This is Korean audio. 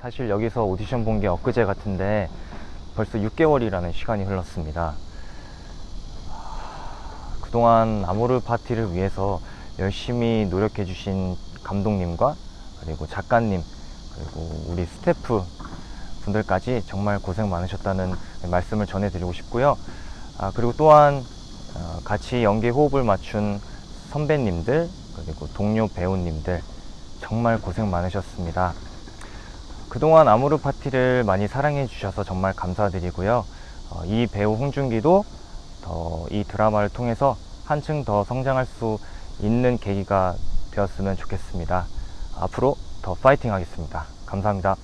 사실 여기서 오디션 본 게 엊그제 같은데 벌써 6개월이라는 시간이 흘렀습니다. 그동안 아모르 파티를 위해서 열심히 노력해 주신 감독님과 그리고 작가님 그리고 우리 스태프 분들까지 정말 고생 많으셨다는 말씀을 전해드리고 싶고요. 아, 그리고 또한 어, 같이 연기 호흡을 맞춘 선배님들 그리고 동료 배우님들 정말 고생 많으셨습니다. 그동안 아모르 파티를 많이 사랑해 주셔서 정말 감사드리고요. 어, 이 배우 홍준기도 더 이 드라마를 통해서 한층 더 성장할 수 있는 계기가 되었으면 좋겠습니다. 앞으로 더 파이팅 하겠습니다. 감사합니다.